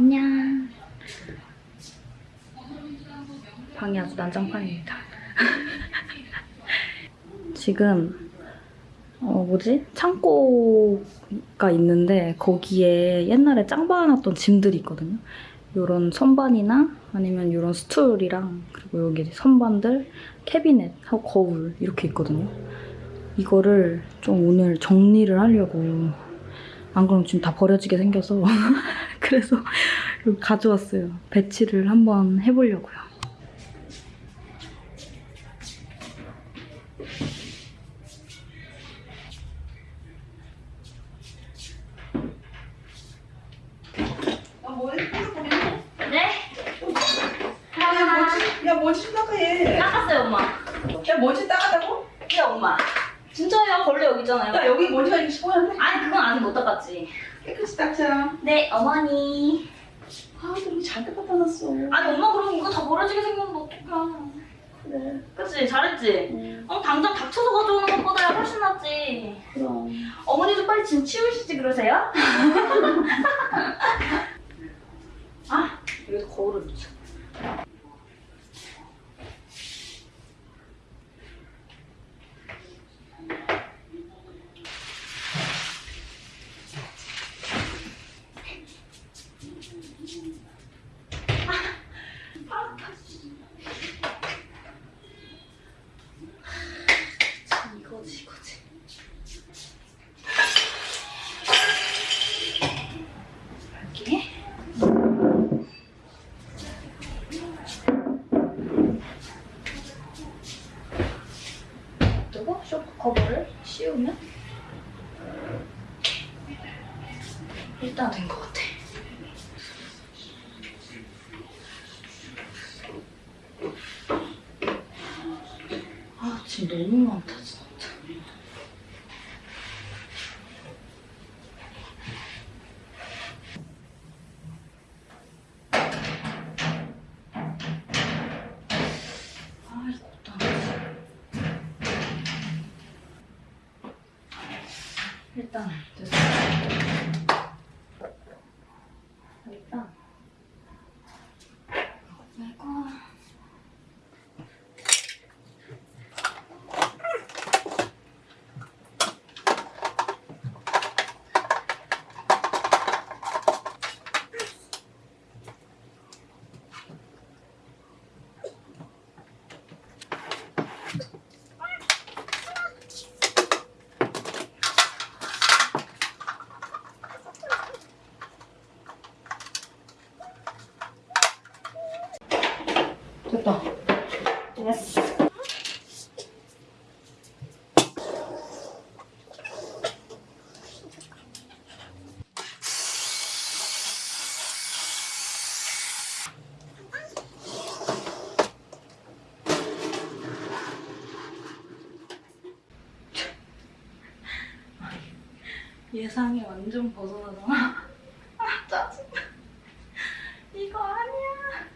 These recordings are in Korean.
안녕. 방이 아주 난장판입니다. 지금 어 뭐지? 창고가 있는데 거기에 옛날에 짱 박아놨던 짐들이 있거든요. 요런 선반이나 아니면 요런 스툴이랑 그리고 여기 선반들, 캐비넷하고 거울 이렇게 있거든요. 이거를 좀 오늘 정리를 하려고 안 그러면 지금 다 버려지게 생겨서 그래서 가져왔어요. 배치를 한번 해보려고요. 아, 뭐해? 네? 야, 뭐지? 야, 뭐지 좀 닦아해. 닦았어요, 엄마. 야, 뭐지 닦았다고? 네, 엄마. 진짜요? 벌레 여기 있잖아요. 야, 여기 먼지가 이렇게 시원한데? 아니, 그건 아직 못 닦았지. 깨끗이 닦자. 네, 어머니. 아, 너무 잔뜩 갖다 놨어. 아니, 엄마 그럼 이거 다 버려지게 생겼는데 어떡해. 그래, 잘했지? 응, 어, 당장 닥쳐서 가져오는 것보다 훨씬 낫지. 그럼. 어머니도 빨리 짐 치우시지 그러세요? 아, 여기서 거울을 놓자. 일단. 일단 이거 됐다. 됐어. 예상이 완전 벗어나잖아. 아, 짜증나. 이거 아니야.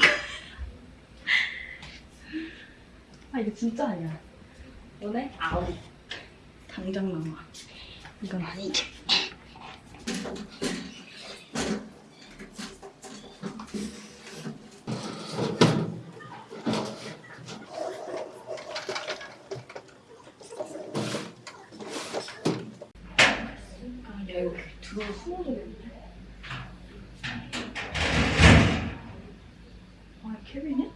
아 이거 진짜 아니야. 너네 아우. 당장 나와. 이건 아니지. 야 이거 들어가 숨어져겠는데 아 캐비넷?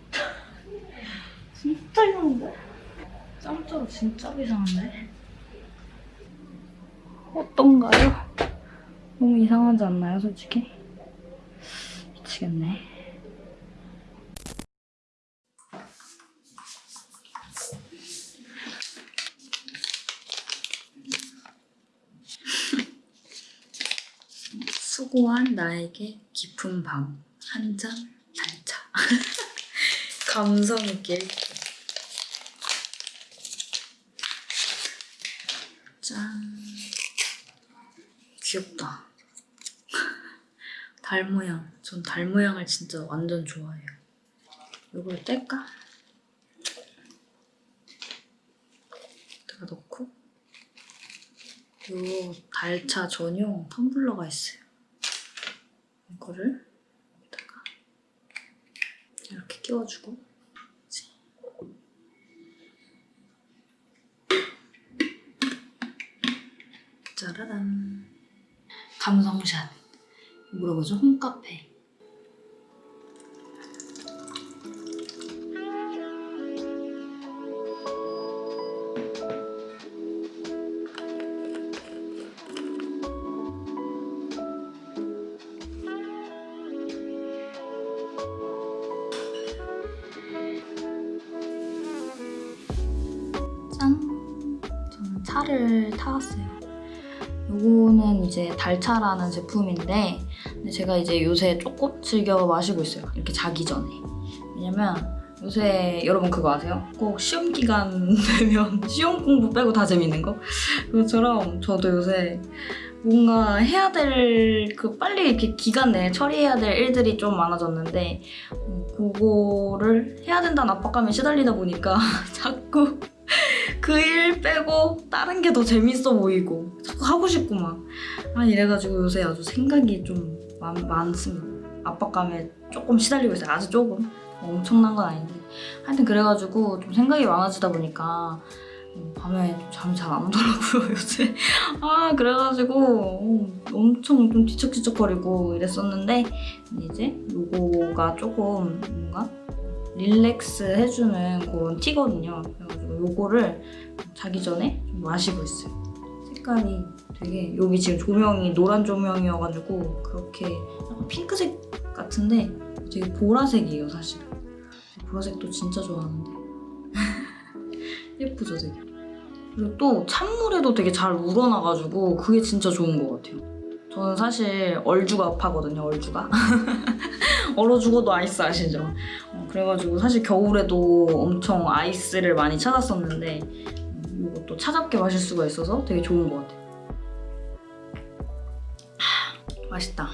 진짜 이상한데? 진짜 이상한데? 어떤가요? 너무 이상하지 않나요 솔직히? 미치겠네 수고한 나에게 깊은 밤 한 잔 달차 감성 있게 짠 귀엽다. 달 모양. 전 달 모양을 진짜 완전 좋아해요. 이걸 뗄까? 내가 넣고 요 달차 전용 텀블러가 있어요. 이거를 여기다가 이렇게 끼워주고 짜라란 감성샷 물어보죠 홈카페 짠! 저는 차를 타왔어요. 요거는 이제 달차라는 제품인데 근데 제가 이제 요새 조금 즐겨 마시고 있어요. 이렇게 자기 전에. 왜냐면 요새 여러분 그거 아세요? 꼭 시험 기간 되면 시험 공부 빼고 다 재밌는 거? 그것처럼 저도 요새 뭔가 해야 될 그 빨리 이렇게 기간 내에 처리해야 될 일들이 좀 많아졌는데 음, 그거를 해야 된다는 압박감에 시달리다 보니까 자꾸 그 일 빼고 다른 게 더 재밌어 보이고 자꾸 하고 싶고 막 아, 이래가지고 요새 아주 생각이 좀 많, 많습니다. 압박감에 조금 시달리고 있어요. 아주 조금. 엄청난 건 아닌데. 하여튼 그래가지고 좀 생각이 많아지다 보니까 음, 밤에 좀 잠이 잘 안 오더라고요, 요새. 아, 그래가지고 어, 엄청 좀 뒤척뒤척거리고 이랬었는데 이제 요거가 조금 뭔가 릴렉스 해주는 그런 티거든요. 그래가지고 요거를 자기 전에 좀 마시고 있어요. 색깔이 되게 여기 지금 조명이 노란 조명이어가지고 그렇게 약간 핑크색 같은데 되게 보라색이에요 사실. 보라색도 진짜 좋아하는데 예쁘죠 되게. 그리고 또 찬물에도 되게 잘 우러나가지고 그게 진짜 좋은 것 같아요. 저는 사실 얼죽아 파거든요 얼죽아. 얼어 죽어도 아이스 아시죠? 어, 그래가지고 사실 겨울에도 엄청 아이스를 많이 찾았었는데 음, 이것도 차갑게 마실 수가 있어서 되게 좋은 것 같아요. 하, 맛있다.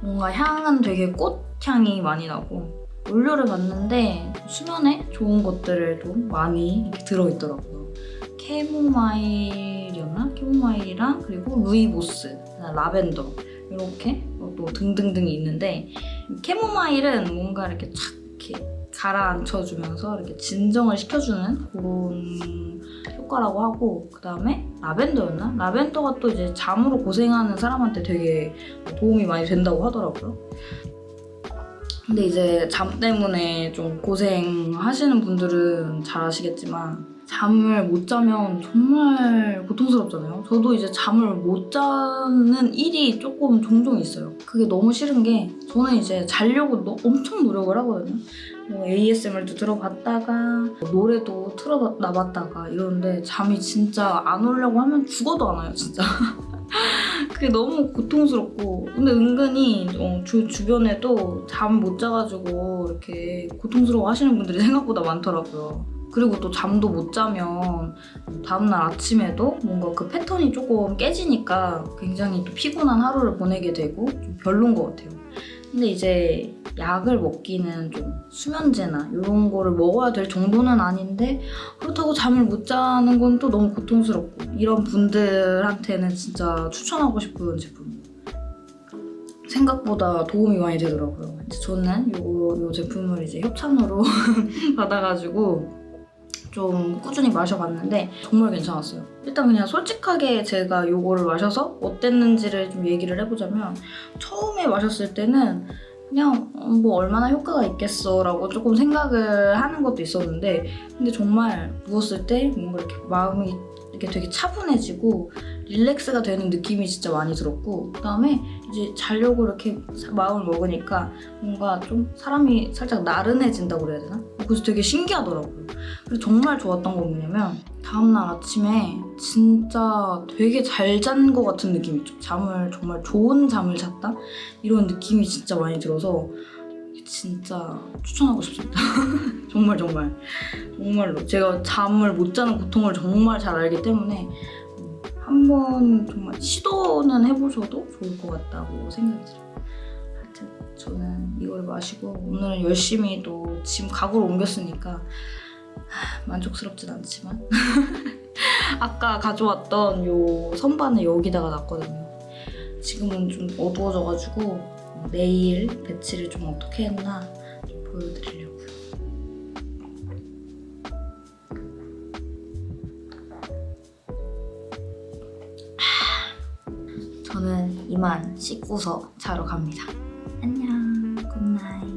뭔가 향은 되게 꽃향이 많이 나고 원료를 봤는데 수면에 좋은 것들을 좀 많이 들어있더라고요. 캐모마일이었나? 캐모마일이랑 그리고 루이보스, 라벤더 이렇게 또 등등등이 있는데 캐모마일은 뭔가 이렇게 착 이렇게 가라앉혀주면서 이렇게 진정을 시켜주는 그런 효과라고 하고 그 다음에 라벤더였나? 라벤더가 또 이제 잠으로 고생하는 사람한테 되게 도움이 많이 된다고 하더라고요. 근데 이제 잠 때문에 좀 고생하시는 분들은 잘 아시겠지만 잠을 못 자면 정말 고통스럽잖아요. 저도 이제 잠을 못 자는 일이 조금 종종 있어요. 그게 너무 싫은 게 저는 이제 자려고 너- 엄청 노력을 하거든요. 뭐 ASMR도 들어봤다가 뭐 노래도 틀어놔봤다가 이러는데 잠이 진짜 안 오려고 하면 죽어도 안 와요, 진짜. 그게 너무 고통스럽고 근데 은근히 어, 주, 주변에도 잠 못 자가지고 이렇게 고통스러워 하시는 분들이 생각보다 많더라고요. 그리고 또 잠도 못 자면 다음날 아침에도 뭔가 그 패턴이 조금 깨지니까 굉장히 또 피곤한 하루를 보내게 되고 좀 별론 것 같아요. 근데 이제 약을 먹기는 좀 수면제나 이런 거를 먹어야 될 정도는 아닌데 그렇다고 잠을 못 자는 건 또 너무 고통스럽고 이런 분들한테는 진짜 추천하고 싶은 제품. 생각보다 도움이 많이 되더라고요. 저는 요, 요 제품을 이제 협찬으로 받아가지고 좀 꾸준히 마셔봤는데 정말 괜찮았어요. 일단 그냥 솔직하게 제가 요거를 마셔서 어땠는지를 좀 얘기를 해보자면 처음에 마셨을 때는 그냥 어, 뭐 얼마나 효과가 있겠어 라고 조금 생각을 하는 것도 있었는데 근데 정말 누웠을 때 뭔가 이렇게 마음이 이렇게 되게 차분해지고 릴렉스가 되는 느낌이 진짜 많이 들었고 그다음에 이제 자려고 이렇게 마음을 먹으니까 뭔가 좀 사람이 살짝 나른해진다고 그래야 되나? 그래서 되게 신기하더라고요. 그래서 정말 좋았던 건 뭐냐면 다음날 아침에 진짜 되게 잘 잔 것 같은 느낌 있죠. 잠을 정말 좋은 잠을 잤다? 이런 느낌이 진짜 많이 들어서 진짜 추천하고 싶습니다. 정말 정말 정말로 제가 잠을 못 자는 고통을 정말 잘 알기 때문에 음, 한번 정말 시도는 해보셔도 좋을 것 같다고 생각이 들어요. 저는 이걸 마시고 오늘 열심히 또 지금 가구를 옮겼으니까 하, 만족스럽진 않지만 아까 가져왔던 요 선반을 여기다가 놨거든요. 지금은 좀 어두워져가지고 내일 배치를 좀 어떻게 했나 좀 보여드리려고요. 저는 이만 씻고서 자러 갑니다. 안녕, good night.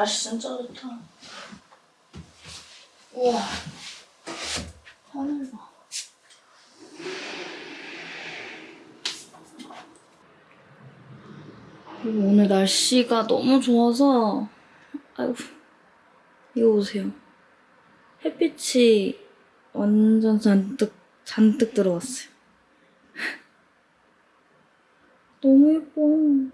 날씨 진짜 좋다. 우와. 하늘 봐. 그리고 오늘 날씨가 너무 좋아서, 아이고, 이거 보세요. 햇빛이 완전 잔뜩, 잔뜩 들어왔어요. 너무 예뻐.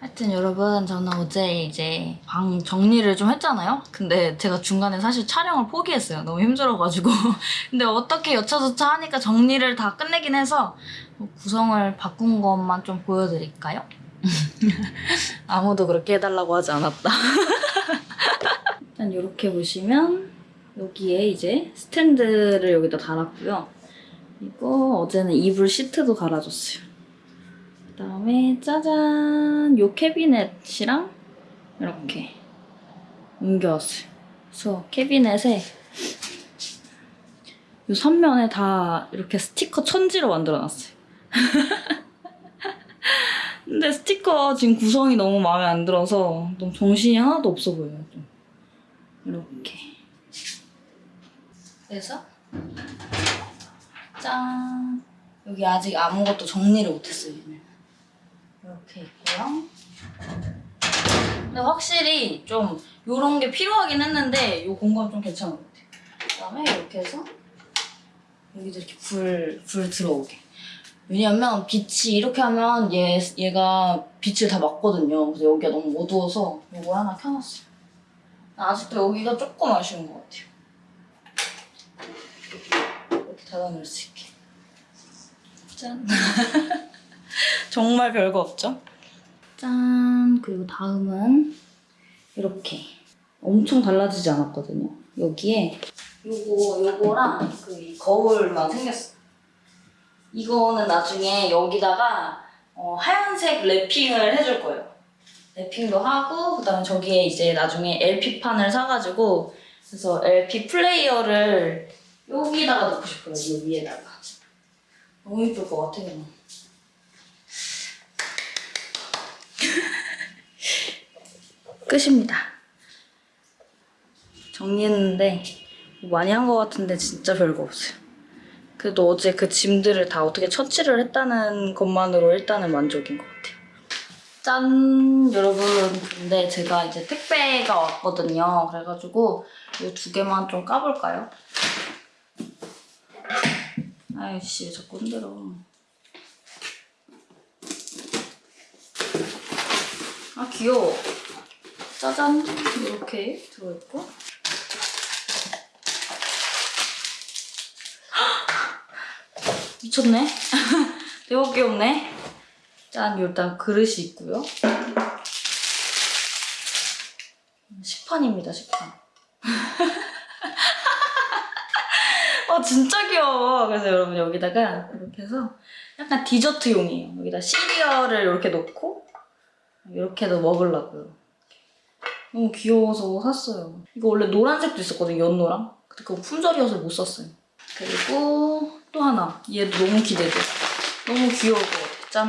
하여튼 여러분 저는 어제 이제 방 정리를 좀 했잖아요. 근데 제가 중간에 사실 촬영을 포기했어요. 너무 힘들어가지고. 근데 어떻게 여차저차 하니까 정리를 다 끝내긴 해서 뭐 구성을 바꾼 것만 좀 보여드릴까요? 아무도 그렇게 해달라고 하지 않았다. 일단 이렇게 보시면 여기에 이제 스탠드를 여기다 달았고요. 그리고 어제는 이불 시트도 갈아줬어요. 그다음에 짜잔 요 캐비넷이랑 이렇게 옮겨왔어요. 캐비넷에 요 선면에 다 이렇게 스티커 천지로 만들어놨어요. 근데 스티커 지금 구성이 너무 마음에 안 들어서 너무 정신이 하나도 없어 보여요. 좀. 이렇게. 그래서 짠 여기 아직 아무것도 정리를 못했어요. 이렇게 있고요. 근데 확실히 좀 이런 게 필요하긴 했는데 이 공간 좀 괜찮은 것 같아요. 그다음에 이렇게 해서 여기도 이렇게 불, 불 들어오게. 왜냐면 빛이 이렇게 하면 얘, 얘가 빛을 다 막거든요. 그래서 여기가 너무 어두워서 이거 하나 켜놨어요. 아직도 여기가 조금 아쉬운 것 같아요. 이렇게 닫아놓을 수 있게. 짠. 정말 별거 없죠? 짠. 그리고 다음은 이렇게. 엄청 달라지지 않았거든요. 여기에 요거, 요거랑 그이 거울만 생겼어. 이거는 나중에 여기다가 어, 하얀색 랩핑을 해줄 거예요. 랩핑도 하고 그 다음에 저기에 이제 나중에 LP판을 사가지고 그래서 LP 플레이어를 여기다가 넣고 싶어요. 이 위에다가. 너무 예쁠 것 같아 그 끝입니다. 정리했는데 많이 한 것 같은데 진짜 별거 없어요. 그래도 어제 그 짐들을 다 어떻게 처치를 했다는 것만으로 일단은 만족인 것 같아요. 짠! 여러분, 근데 제가 이제 택배가 왔거든요. 그래가지고 이 두 개만 좀 까볼까요? 아이씨, 왜 자꾸 흔들어. 아, 귀여워. 짜잔! 이렇게 들어있고. 미쳤네. 대박 귀엽네. 짠, 일단 그릇이 있고요. 식판입니다, 식판. 어, 진짜 귀여워. 그래서 여러분 여기다가 이렇게 해서 약간 디저트용이에요. 여기다 시리얼을 이렇게 넣고 이렇게도 먹으려고요. 너무 귀여워서 샀어요. 이거 원래 노란색도 있었거든요, 연노랑. 근데 그거 품절이어서 못 샀어요. 그리고 또 하나. 얘도 너무 기대돼. 너무 귀여울 것 같아. 짠.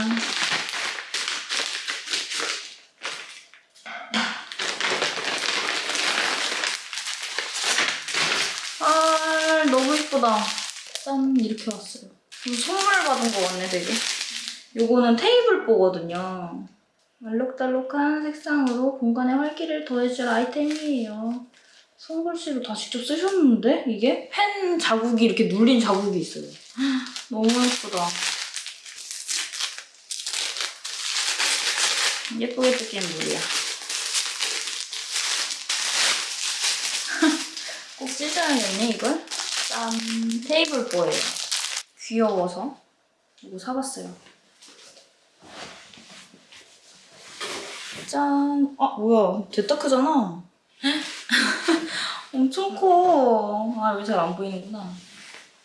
아, 너무 예쁘다. 짠, 이렇게 왔어요. 음, 선물 받은 거 같네, 되게. 요거는 테이블 보거든요. 알록달록한 색상으로 공간에 활기를 더해줄 아이템이에요. 손글씨로 다 직접 쓰셨는데? 이게? 펜 자국이 이렇게 눌린 자국이 있어요. 너무 예쁘다. 예쁘게 뜯기는 물이야. 꼭 찢어야겠네, 이걸? 짠. 테이블 보예요. 귀여워서 이거 사봤어요. 짠. 아, 뭐야. 됐다 크잖아. 엄청 커. 아, 여기 잘 안 보이는구나.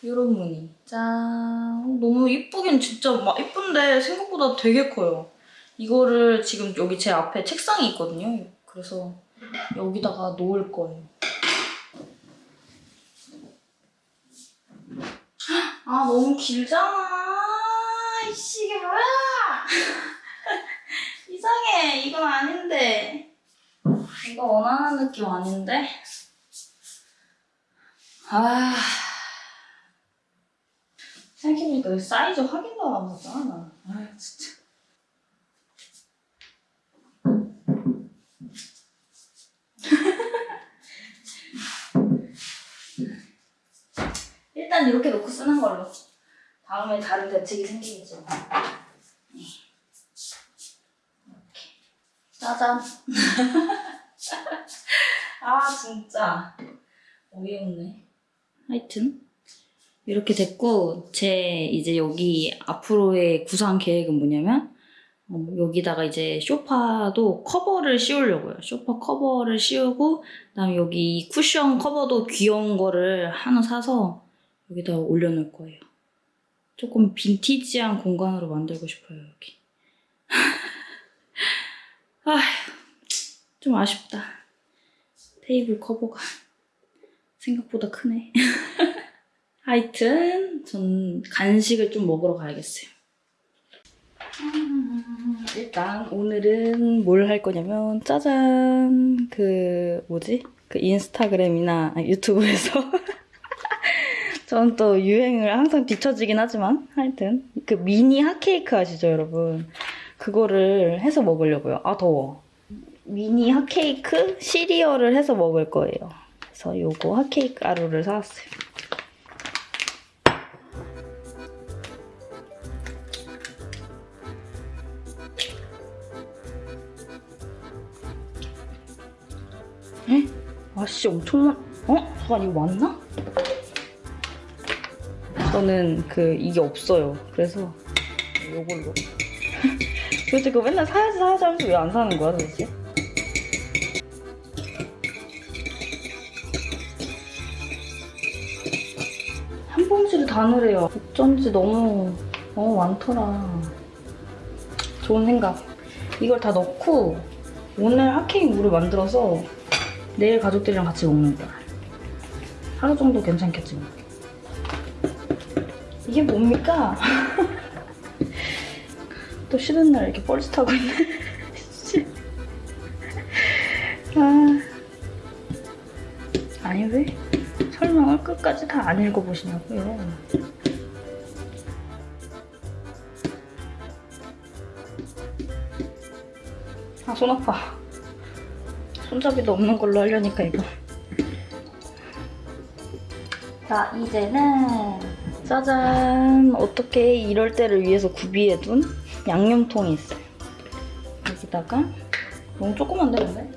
이런 무늬. 짠. 너무 이쁘긴 진짜 막 이쁜데 생각보다 되게 커요. 이거를 지금 여기 제 앞에 책상이 있거든요. 그래서 여기다가 놓을 거예요. 아, 너무 길잖아. 이씨, 이게 뭐야? 이상해. 이건 아닌데. 이거 원하는 느낌 아닌데? 아. 생각해보니까 이 사이즈 확인도 안 하잖아. 나. 아, 진짜. 일단 이렇게 놓고 쓰는 걸로. 다음에 다른 대책이 생기겠죠. 네. 이렇게. 짜잔. 아, 진짜. 어이없네. 하여튼. 이렇게 됐고, 제 이제 여기 앞으로의 구상 계획은 뭐냐면, 어, 여기다가 이제 쇼파도 커버를 씌우려고요. 쇼파 커버를 씌우고, 그다음에 여기 이 쿠션 커버도 귀여운 거를 하나 사서 여기다 올려놓을 거예요. 조금 빈티지한 공간으로 만들고 싶어요, 여기. 아, 좀 아쉽다. 테이블 커버가 생각보다 크네. 하여튼 전 간식을 좀 먹으러 가야겠어요. 음, 일단 오늘은 뭘 할 거냐면 짜잔 그 뭐지 그 인스타그램이나 아니, 유튜브에서 전또 유행을 항상 뒤처지긴 하지만 하여튼 그 미니 핫케이크 아시죠 여러분 그거를 해서 먹으려고요 아 더워 미니 핫케이크 시리얼을 해서 먹을 거예요 그래서 요거 핫케이크 가루를 사왔어요 에? 아씨 엄청 많... 어? 잠깐 이거 맞나? 저는 그 이게 없어요. 그래서 요걸로. 도대체 그거 맨날 사야지 사야지 하면서 왜 안 사는 거야 도대체? 한 봉지를 다 넣으래요. 어쩐지 너무 너무 많더라. 좋은 생각. 이걸 다 넣고 오늘 핫케이크 물을 만들어서 내일 가족들이랑 같이 먹는 거야. 하루 정도 괜찮겠지 뭐. 이게 뭡니까? 또 쉬는 날 이렇게 뻘짓 하고 있네. 씨. 아. 아니 왜 설명을 끝까지 다 안 읽어보시냐고요. 아 손 아파. 손잡이도 없는 걸로 하려니까 이거. 자 이제는 짜잔 어떻게 이럴 때를 위해서 구비해둔 양념통이 있어요. 여기다가 너무 조그만데 근데?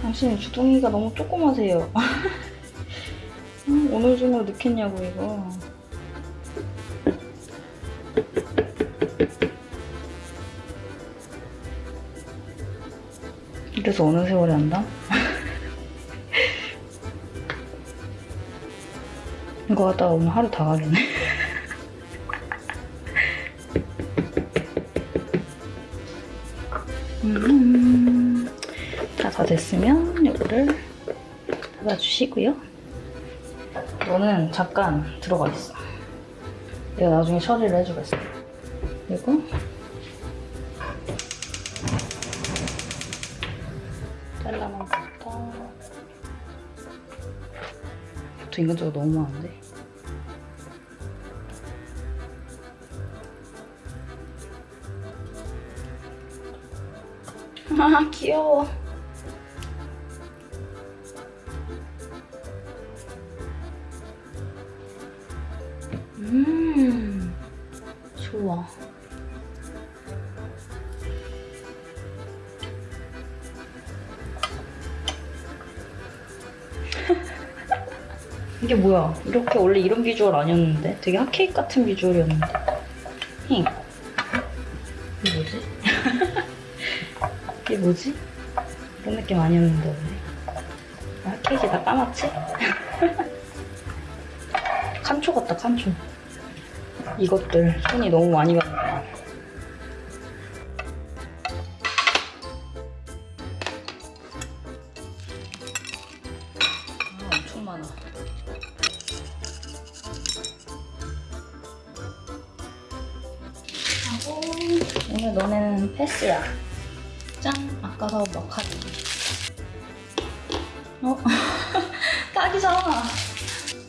당신 주둥이가 너무 조그마세요. 음, 오늘 중으로 넣겠냐고 이거. 이래서 어느 세월에 한다? 이거 하다가 오늘 하루 다 가겠네. 다 됐으면 이거를 닫아주시고요. 너는 잠깐 들어가 있어. 내가 나중에 처리를 해주겠어. 그리고 잘라만 부터 또 인간적으로 너무 많은데? 아 귀여워. 뭐야? 이렇게 원래 이런 비주얼 아니었는데? 되게 핫케이크 같은 비주얼이었는데. 힝. 이게 뭐지? 이게 뭐지? 이런 느낌 아니었는데, 원래. 아, 핫케이크 다 까맣지? 칸초 같다, 칸초. 이것들 손이 너무 많이 가니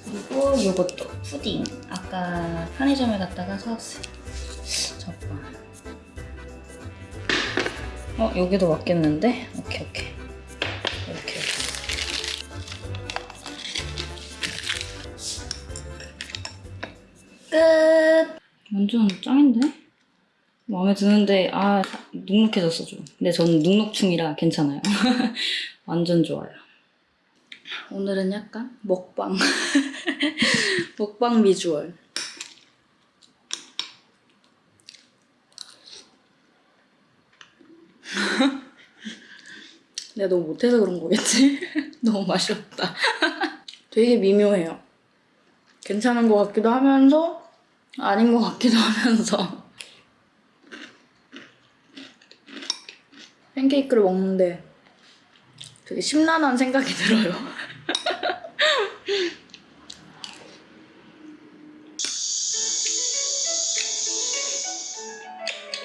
그리고 요것도 푸딩. 아까 편의점에 갔다가 사왔어요. 잠깐. 어, 여기도 맞겠는데? 오케이, 오케이. 이렇게. 끝! 완전 짱인데? 마음에 드는데, 아, 눅눅해졌어, 좀. 근데 저는 눅눅충이라 괜찮아요. 완전 좋아요. 오늘은 약간 먹방. 먹방 비주얼. 내가 너무 못해서 그런 거겠지? 너무 맛이 없다. 되게 미묘해요. 괜찮은 것 같기도 하면서 아닌 것 같기도 하면서 팬케이크를 먹는데 되게 심란한 생각이 들어요.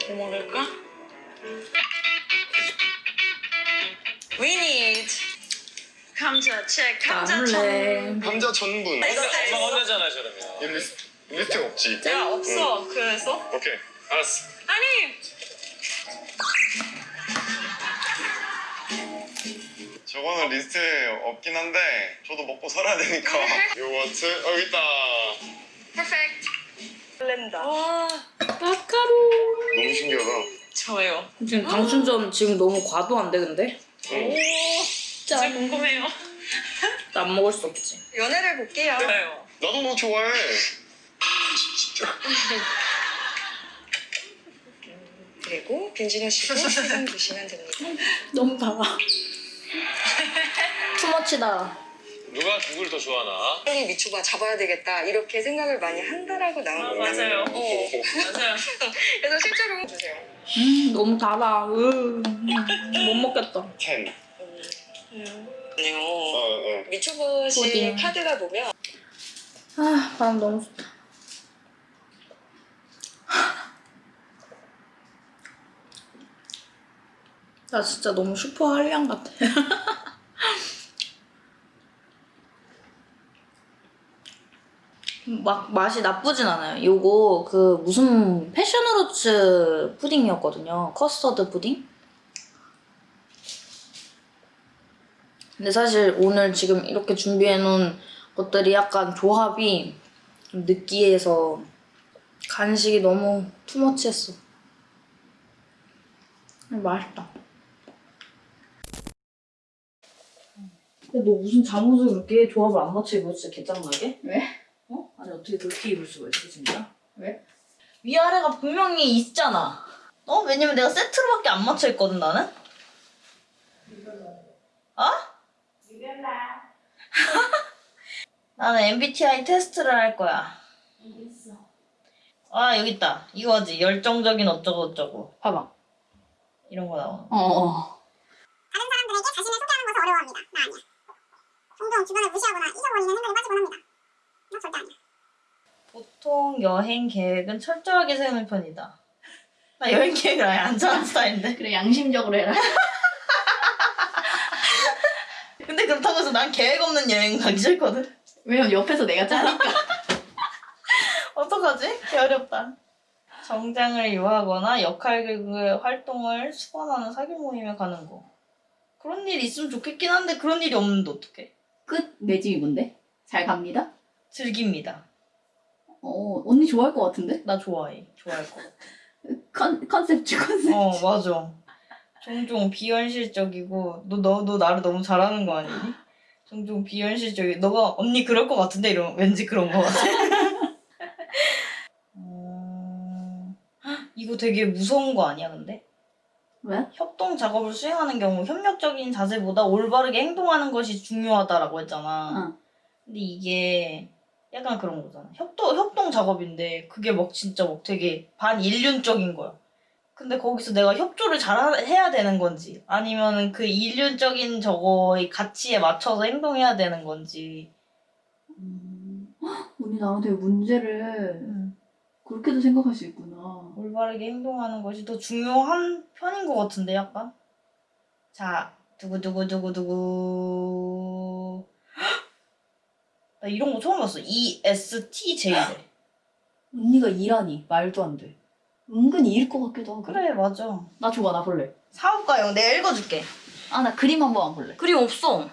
뭐 먹을까? We need 감자 책 감자 천 나물래. 감자 전분. 엄마 혼자잖아 저러면 이 리스트, 리스트가 없지. 야 없어 그래서 오케이, 알았어. 저거는 리스트에 없긴 한데 저도 먹고 살아야 되니까. 요거트 어, 여기 있다. perfect 블렌더 와 마카롱. 너무 신기하다. 저요 지금 당 충전 지금 너무 과도한데 근데? 응. 오 진짜 궁금해요 나 안 먹을 수 없지. 연애를 볼게요 좋아요 나도 너 좋아해. 진짜. 그리고 빈진하시고 세금 주시면 됩니다 너무 달아. 투머치다. 누가 누굴 더 좋아하나? 빨리 미추바 잡아야 되겠다 이렇게 생각을 많이 한다라고 나온 거예요 맞아요. 어. 맞아요 그래서 실제로 주세요 음 너무 달아. 으, 못 먹겠다. 10. 아니요 어, 어. 미추버시 푸딩. 카드가 보면 아 바람 너무 좋다. 나 진짜 너무 슈퍼 한량 같아. 막 맛이 나쁘진 않아요. 요거 그 무슨 패션후르츠 푸딩이었거든요. 커스터드 푸딩. 근데 사실 오늘 지금 이렇게 준비해놓은 것들이 약간 조합이 좀 느끼해서 간식이 너무 투머치했어. 맛있다. 근데 너 무슨 잠옷을 그렇게 조합을 안 맞춰 입어 진짜 개짱나게? 왜? 어? 아니 어떻게 그렇게 입을 수가 있어 진짜? 왜? 위아래가 분명히 있잖아. 어? 왜냐면 내가 세트로밖에 안 맞춰 있거든 나는. 어? 나는 MBTI 테스트를 할 거야. 아 여기 있다. 이거지 열정적인 어쩌고 어쩌고. 봐봐. 이런 거 나오는. 어 어. 다른 사람들에게 자신을 소개하는 것을 어려워합니다. 나 아니야. 종종 주변을 무시하거나 잊어버리는 행동에 빠지곤 합니다. 활동, 여행 계획은 철저하게 세우는 편이다. 나 여행 계획을 아예 안 짜는 스타일인데. 그래 양심적으로 해라. 근데 그렇다고 해서 난 계획 없는 여행 가기 싫거든. 왜냐면 옆에서 내가 짜니까. 어떡하지? 개 어렵다. 정장을 유하거나 역할 개그의 활동을 수반하는 사교 모임에 가는 거. 그런 일이 있으면 좋겠긴 한데 그런 일이 없는데 어떡해. 끝. 내 집이 뭔데? 잘 갑니다. 즐깁니다. 어 언니 좋아할 것 같은데? 나 좋아해. 좋아할 거. 컨 컨셉지 컨셉. 어 맞아. 종종 비현실적이고 너 너 너 나를 너무 잘하는 거 아니니? 종종 비현실적이. 너가 언니 그럴 것 같은데 이러면 왠지 그런 거 같아. 어... 헉, 이거 되게 무서운 거 아니야 근데? 왜? 협동 작업을 수행하는 경우 협력적인 자세보다 올바르게 행동하는 것이 중요하다라고 했잖아. 응. 근데 이게 약간 그런 거잖아. 협동 협동 작업인데 그게 막 진짜 막 되게 반인륜적인 거야. 근데 거기서 내가 협조를 잘 해야 되는 건지 아니면 그 인륜적인 저거의 가치에 맞춰서 행동해야 되는 건지. 음, 헉, 언니 되게 문제를 그렇게도 생각할 수 있구나. 올바르게 행동하는 것이 더 중요한 편인 것 같은데 약간 자 두구두구두구두구 나 이런 거 처음 봤어 E ESTJ래 언니가 일하니 말도 안 돼. 은근히 일것 같기도 하고. 그래 맞아 나 줘봐 나 볼래. 사업가형 내가 읽어줄게 아 나 그림 한번 볼래. 그림 없어. 어?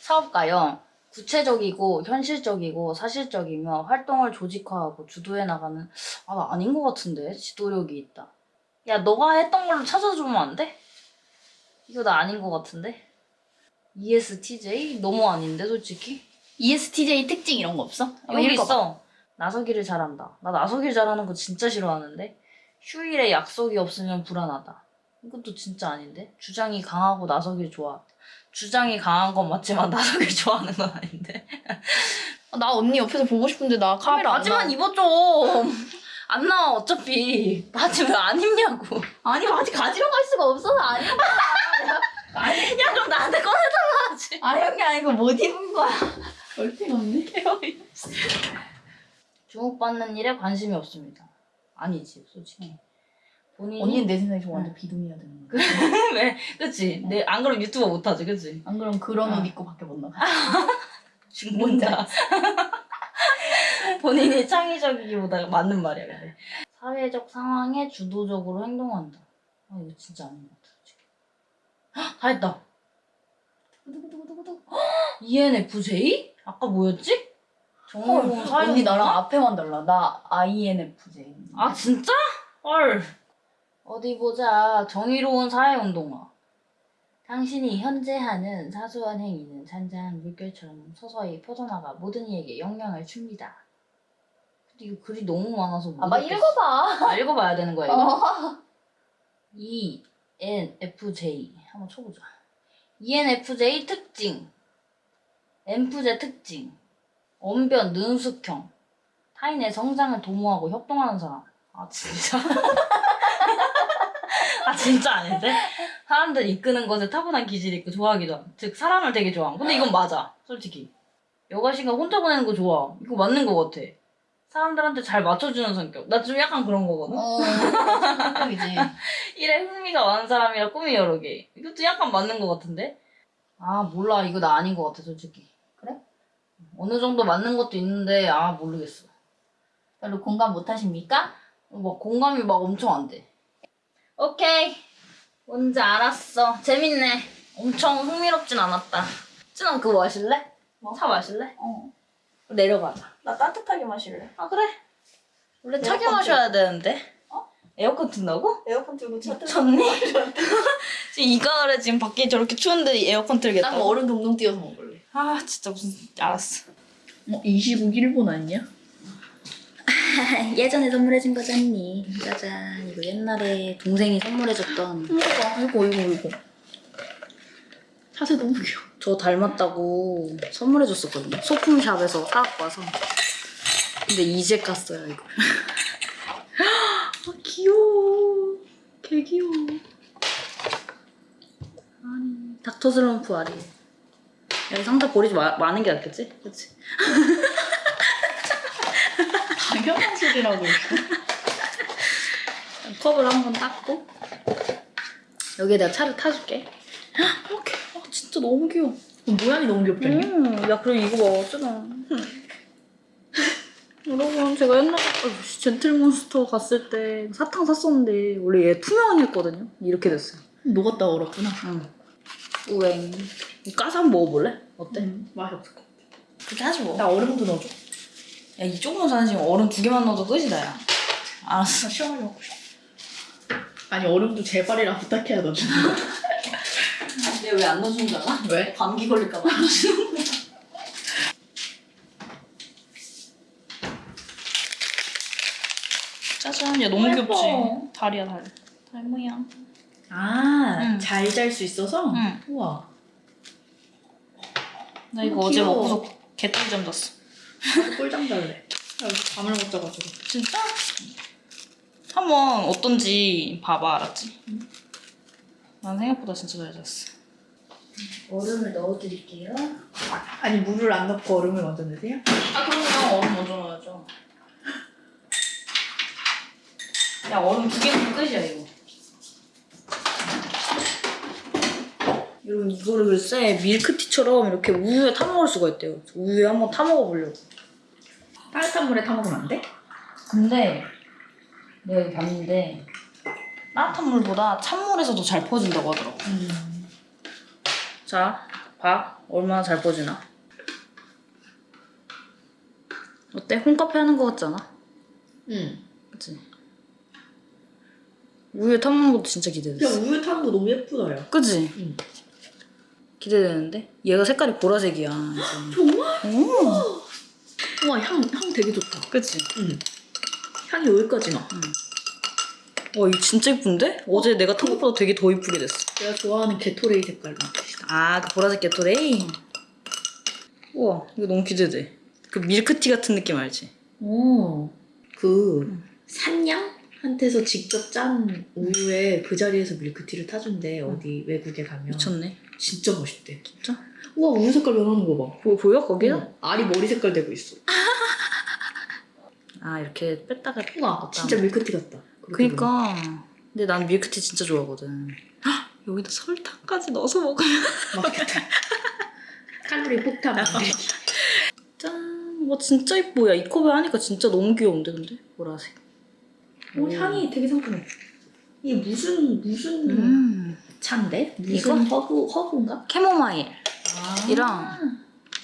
사업가요. 구체적이고 현실적이고 사실적이며 활동을 조직화하고 주도해 나가는 아 나 아닌 것 같은데 지도력이 있다. 야 너가 했던 걸로 찾아주면 안 돼? 이거 나 아닌 것 같은데. ESTJ 너무 아닌데 솔직히. ESTJ 특징 이런 거 없어? 한번 여기 읽어봐. 있어. 나서기를 잘한다. 나 나서길 잘하는 거 진짜 싫어하는데. 휴일에 약속이 없으면 불안하다. 이것도 진짜 아닌데. 주장이 강하고 나서길 좋아한다. 주장이 강한 건 맞지만 나서길 좋아하는 건 아닌데. 나 언니 옆에서 보고 싶은데 나 아, 카메라 안 바지만. 입어 좀. 안 나와 어차피. 바지 왜 안 입냐고. 아니 바지 가지러 갈 수가 없어서 안. 내가 야 그럼 나한테 꺼내달라 하지. 아는 게 아니고 못 입은 거야. 얼핏 없네. 주목받는 일에 관심이 없습니다. 아니지 솔직히. 본인이 언니는 내 생각에 저 완전 비동의해야 되는 거야. 왜? 그치? 내, 안 그러면 유튜버 못하지 그치? 안 그럼 그런 아. 옷 입고 밖에 못 나가. 죽는다. 본인이 창의적이기보다 맞는 말이야, 근데. 사회적 상황에 주도적으로 행동한다. 아, 이거 진짜 아닌 것 같아, 솔직히. 헉, 다 했다. 두구두구두구두구. ENFJ? 아까 뭐였지? 정의로운 사회 언니 나랑 앞에만 달라. 나 INFJ. 아, 진짜? 헐. 어디 보자. 정의로운 사회운동가. 당신이 현재 하는 사소한 행위는 잔잔한 물결처럼 서서히 퍼져나가 모든 이에게 영향을 줍니다. 근데 이거 글이 너무 많아서 못 아마 읽겠어. 읽어봐. 아, 읽어봐야 되는 거야, 이거? 어. E, N, F, J. 한번 쳐보자. ENFJ 특징. MFJ 특징. 언변, 능숙형. 타인의 성장을 도모하고 협동하는 사람. 아, 진짜? 아, 진짜 아닌데? 사람들 이끄는 것에 타고난 기질이 있고 좋아하기도 함. 즉, 사람을 되게 좋아함. 근데 이건 맞아. 솔직히. 여가 시간 혼자 보내는 거 좋아. 이거 맞는 거 같아. 사람들한테 잘 맞춰주는 성격. 나 좀 약간 그런 거거든? 어. 성격이지. 일에 흥미가 많은 사람이라 꿈이 여러 개. 이것도 약간 맞는 것 같은데? 아, 몰라. 이거 나 아닌 것 같아, 솔직히. 그래? 어느 정도 맞는 것도 있는데, 아, 모르겠어. 별로 공감 못 하십니까? 막 공감이 막 엄청 안 돼. 오케이. 뭔지 알았어. 재밌네. 엄청 흥미롭진 않았다. 찐아, 그거 마실래? 뭐? 차 마실래? 어. 내려가자. 나 따뜻하게 마실래 아, 그래. 원래 차게 에어컨 마셔야 되는데. 어? 에어컨 튼다고? 에어컨 틀고 차 미쳤니? 지금 이 가을에 지금 밖에 저렇게 추운데 에어컨 틀겠다고? 난 얼음 동동 띄워서 먹을래. 아 진짜 무슨 알았어 어, 이 시국 일본 아니냐? 예전에 선물해준 거잖니 짜잔 이거 옛날에 동생이 선물해줬던 이거 이거 이거. 자세 너무 귀여워. 저 닮았다고 선물해줬었거든요 소품샵에서 사갖고 와서 근데 이제 깠어요 이걸 아 귀여워 개 귀여워 아니 닥터 슬럼프 아리 여기 상자 버리지 마, 많은 게 낫겠지? 그치? 당연한 소리라고. 컵을 한번 닦고 여기에 내가 차를 타줄게. 아, 진짜 너무 귀여워. 모양이 너무 귀엽다. 음, 야 그리고 이거 봐 어쩌나. 여러분 제가 옛날에 어, 젠틀몬스터 갔을 때 사탕 샀었는데 원래 얘 투명했거든요. 이렇게 됐어요. 녹았다 얼었구나. 응. 우엥. 까서 한번 먹어볼래? 어때? 음, 맛이 없을 것 같아. 그렇게 하지 뭐. 나 얼음도 넣어줘. 야, 이 조그만 잔에 지금 얼음 두 개만 넣어도 끝이다, 야. 알았어. 나 시원하게 먹고 싶어. 아니 얼음도 제발이라 부탁해야 넣어주는 거. 근데 왜안 넣어주는 줄 알아? 왜? 감기 걸릴까봐 안 넣어주는 거야. 짜잔, 야, 너무 예뻐. 귀엽지? 다리야, 다리. 달 모양. 아, 응. 잘잘 수 있어서? 응. 우와. 나 이거 어제 귀여워. 먹고서 개꿀잠 잤어. 꿀잠 잘래. 나 요새 잠을 못 자가지고. 진짜? 한번 어떤지 봐봐, 알았지? 난 생각보다 진짜 잘 잤어. 얼음을 넣어드릴게요. 아니 물을 안 넣고 얼음을 먼저 넣으세요? 아 그럼요 얼음 먼저 넣어야죠 야 얼음 두 개면 끝이야 이거 여러분 이거를 글쎄 밀크티처럼 이렇게 우유에 타먹을 수가 있대요 우유에 한번 타먹어보려고 따뜻한 물에 타 먹으면 안 돼? 근데 내가 여기 봤는데 따뜻한 물보다 찬물에서도 잘 퍼진다고 하더라고 음. 자, 봐. 얼마나 잘 퍼지나. 어때? 홈카페 하는 거 같지 않아? 응. 그치? 우유에 타먹는 것도 진짜 야 기대됐어. 우유 타는 거 너무 예쁘다 야. 그치? 응. 기대되는데? 얘가 색깔이 보라색이야. 이제. 정말? 오! 우와 향, 향 되게 좋다. 그치? 응. 향이 여기까지 나. 와, 이거 진짜 이쁜데? 어 제 내가 탄 것보다 되게 더 이쁘게 됐어. 내가 좋아하는 게토레이 색깔로. 아, 그 보라색 게토레이? 우와, 이거 너무 기대돼. 그 밀크티 같은 느낌 알지? 오. 그 산냥한테서 직접 짠 우유에 그 자리에서 밀크티를 타준대 어디 외국에 가면. 미쳤네. 진짜 멋있대. 진짜? 우와 우유 색깔 변하는 거 봐. 보, 보여? 거기가? 응. 알이 머리 색깔 되고 있어. 아, 이렇게 뺐다가 우와 진짜 밀크티 같다. 그니까 근데 난 밀크티 진짜 좋아하거든 헉, 여기다 설탕까지 넣어서 먹으면 맛있겠다. 칼로리 폭탄 만들기. 짠! 와 진짜 이뻐 야이 컵에 하니까 진짜 너무 귀여운데 근데? 보라색 오, 향이 되게 상큼해. 이게 무슨 무슨 음 차인데? 무슨 이거? 허브 허브인가? 캐모마일 아. 이랑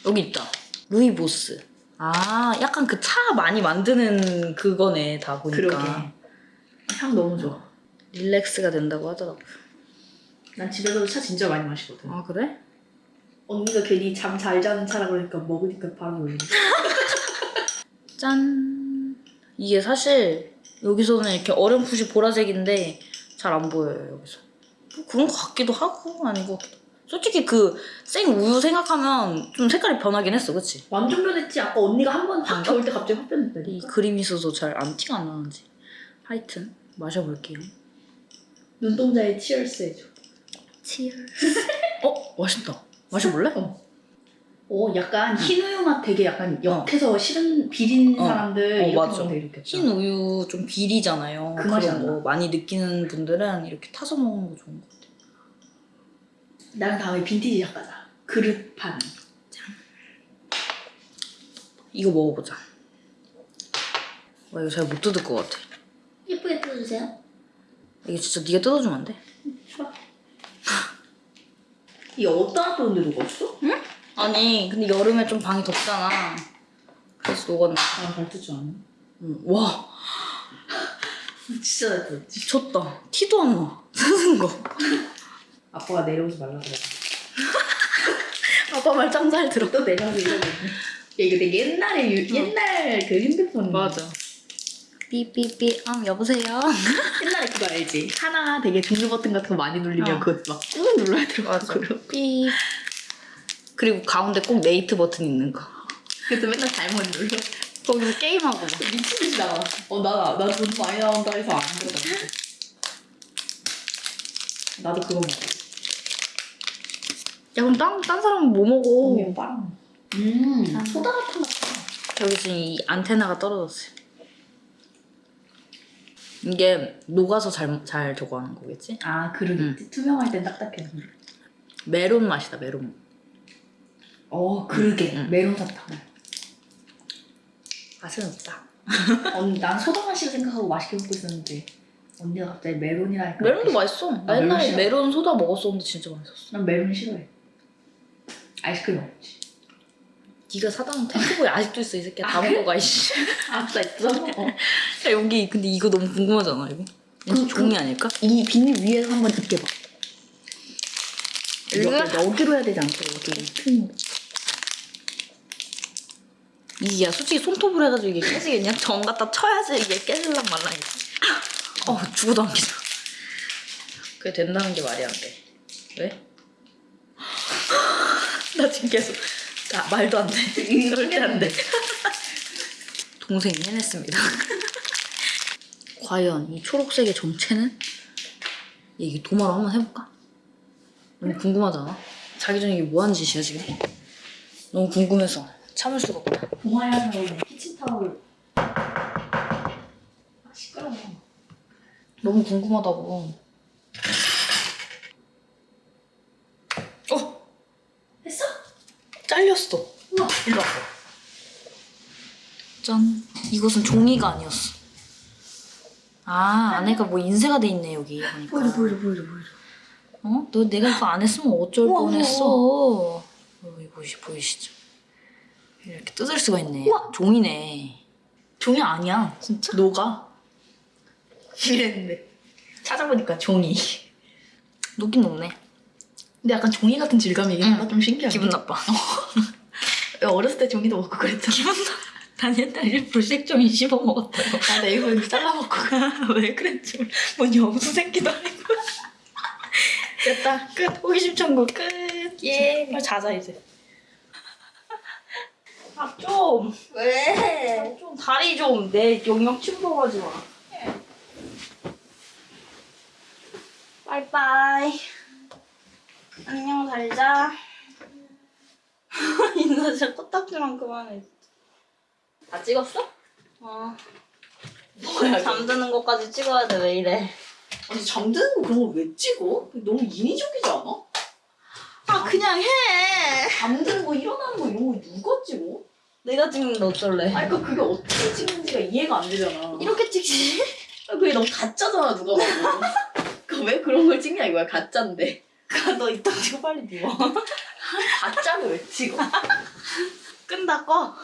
여기 있다 루이보스 아 약간 그 차 많이 만드는 그거네 다 보니까 그러게. 향 너무 좋아. 릴렉스가 된다고 하더라고 난 집에서도 차 진짜 많이 마시거든. 아 그래? 언니가 괜히 잠 잘 자는 차라 그러니까 먹으니까 바로 놀리네. 짠 이게 사실 여기서는 이렇게 어렴풋이 보라색인데 잘 안 보여요 여기서 뭐 그런 것 같기도 하고 아닌 것 같기도 하고. 솔직히 그 생 우유 생각하면 좀 색깔이 변하긴 했어 그치? 완전 변했지. 아까 언니가 한 번 확? 겨울 때 갑자기 확이 변했다니까. 그림이 있어서 잘 안 티가 안 나는지 하여튼 마셔볼게요 눈동자에 치얼스 해줘. 치얼 어? 맛있다 마셔볼래? 어. 어, 약간 흰 우유 맛 되게 약간 역해서 싫은 비린 어. 사람들 어, 이렇게 맞아. 되게 좋겠다. 흰 우유 좀 비리잖아요 그 맛이 그런 안거 많이 느끼는 분들은 이렇게 타서 먹는 거 좋은 것 같아요 나는 다음에 빈티지 작가다. 그릇 파는. 이거 먹어보자 와 이거 잘 못 뜯을 것 같아 예쁘게 뜯어주세요. 이게 진짜 네가 뜯어주면 안 돼? 이게 어디다 놨는데 녹았어? 아니 근데 여름에 좀 방이 덥잖아 그래서 녹았나 아, 잘 뜯지 않아. 응. 와 진짜 잘 뜯었지. 미쳤다 티도 안나 쓰는 거 아빠가 내려오지 말라 그래. 아빠 말 짱 잘 들어 또 내려오서 이러고 이거 되게 옛날에, 유, 옛날 그 핸드폰. 삐삐삐 아 여보세요 옛날에 그거 알지? 하나 되게 종류 버튼 같은 거 많이 눌리면 어. 그거 막꾹 눌러야 되고. 삐 그리고 가운데 꼭 네이트 버튼 있는 거 그래서 맨날 잘못 눌러. 거기서 게임하고 막 미친 듯이 나가. 어, 나, 나돈 많이 나온다 해서 안 들어가. 나도 그거 먹어. 야 그럼 딴, 딴 사람은 뭐 먹어. 음, 아. 소다 같은 거. 여기 지금 이 안테나가 떨어졌어요 이게 녹아서 잘, 잘 저거 하는 거겠지? 아 그러게 응. 투명할 땐 딱딱해. 메론 맛이다 메론 어 그러게 응. 메론 사탕. 맛은 없다 언니 난 소다 맛이라 생각하고 맛있게 먹고 있었는데 언니가 갑자기 메론이라니까. 메론도 맛있어 나 아, 메론 옛날에 싫어. 메론 소다 먹었었는데 진짜 맛있었어 난 메론 싫어해. 아이스크림 먹지. 네가 사다 놓은 탱크보이 아직도 있어 이 새끼야 다 먹고 가 이씨 아싸 있어. 어. 야, 여기 근데 이거 너무 궁금하잖아 이거 그- 그, 종이 아닐까? 이 비닐 위에서 한번 입게 봐. 으아! 여, 여기로 해야 되지 않고 여기 큰. 이게 야 솔직히 손톱으로 해가지고 이게 깨지겠냐? 정 갖다 쳐야지 이게 깨질랑 말랑이지 어 죽어도 안 깨져 그게 된다는 게 말이 안돼 왜? 나 지금 계속 나 말도 안 돼 절대 안 돼 동생이 해냈습니다 과연 이 초록색의 정체는? 이게 도마로 한번 해볼까? 너무 궁금하잖아 자기 전에 이게 뭐 하는 짓이야 지금 너무 궁금해서 참을 수가 없다 동아야는 키친타올. 아 시끄러워. 너무 궁금하다고. 어? 했어? 잘렸어. 우와. 일로 와봐. 짠. 이것은 종이가 아니었어. 아, 안에가 뭐 인쇄가 돼 있네, 여기. 보니까. 보여줘 보여줘 보여줘 보여줘. 어? 너 내가 이거 안 했으면 어쩔 우와, 뻔했어. 어, 이거 보이시죠? 이렇게 뜯을 수가 있네. 종이네. 종이 아니야. 진짜? 녹아. 이랬는데. 찾아보니까 종이. 녹긴 녹네. 근데 약간 종이 같은 질감이긴 응. 하다. 좀 신기하네. 기분 나빠. 야, 어렸을 때 종이도 먹고 그랬잖아. 기분 나. 난 옛날에 일부러 색종이 씹어 먹었다고. 나 네이버 이렇게 잘라 먹고. 왜 그랬지? 뭔 영수 새끼도 아니고. 됐다. 끝. 호기심 천국 끝. 예. 빨리 자자 이제. 아 좀. 왜? 아, 좀 다리 좀 내 영역 침범하지 마. 빠이빠이. 안녕 잘 자. 인사 진짜 코딱지만 그만해. 다 찍었어? 어. 뭐야. 잠드는 것까지 찍어야 돼 왜 이래? 아니 잠드는 거 그런 걸 왜 찍어? 너무 인위적이지 않아? 아 그냥 해. 잠드는 거 일어나는 거 이런 거 누가 찍어? 내가 찍는데 어쩔래? 아니 그러니까 그게 어떻게 찍는지가 이해가 안 되잖아. 이렇게 찍지. 아, 그게 너무 가짜잖아 누가 봐도. 그러니까 왜 그런 걸 찍냐 이거야 가짜인데. 너 이따 치고 빨리 누워 가짜는 왜 찍어? 끈다 꺼